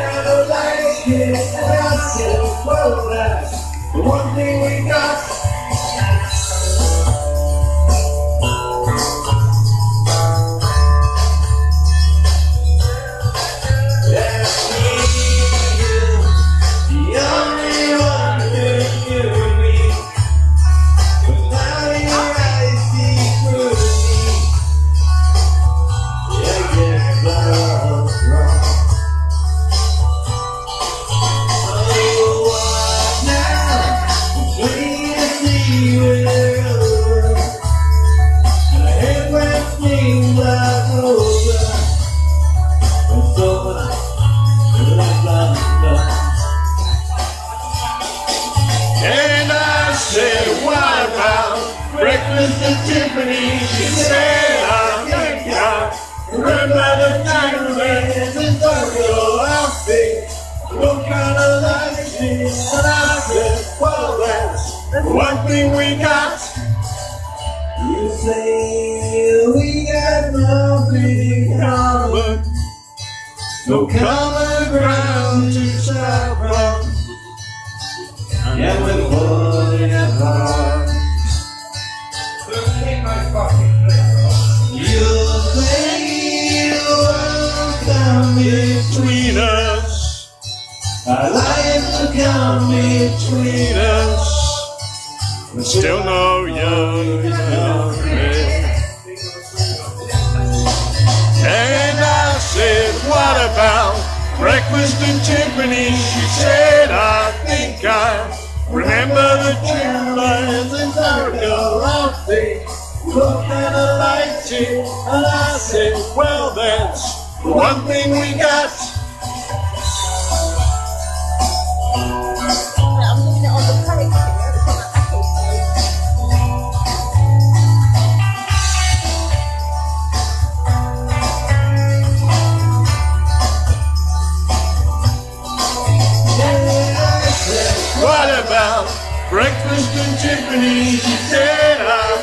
Of like it, and I said, well, the one thing we got. At Tiffany? She said, I think I remember the time when the circle outfit. What kind of life is And I said, well, that's one thing we got. You say we got nothing in common. No common ground to start from. And we're between us. I like to come between us. But still no young enough. And I said, what about breakfast in Tiffany? She said, I think I remember the two lines in circle outfit. What kind of lights it? And I said, well, that's one thing we got. At What about breakfast in Tiffany? She said, I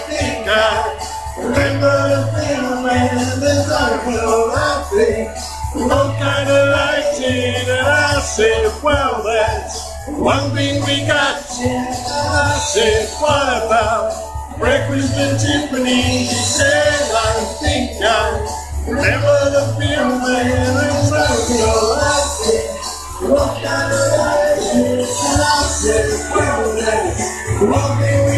I well, that's one thing we got. I said, what about breakfast and Tiffany? She said, I think I remember the feeling when I your life. What kind of life? And I said, well, that's one thing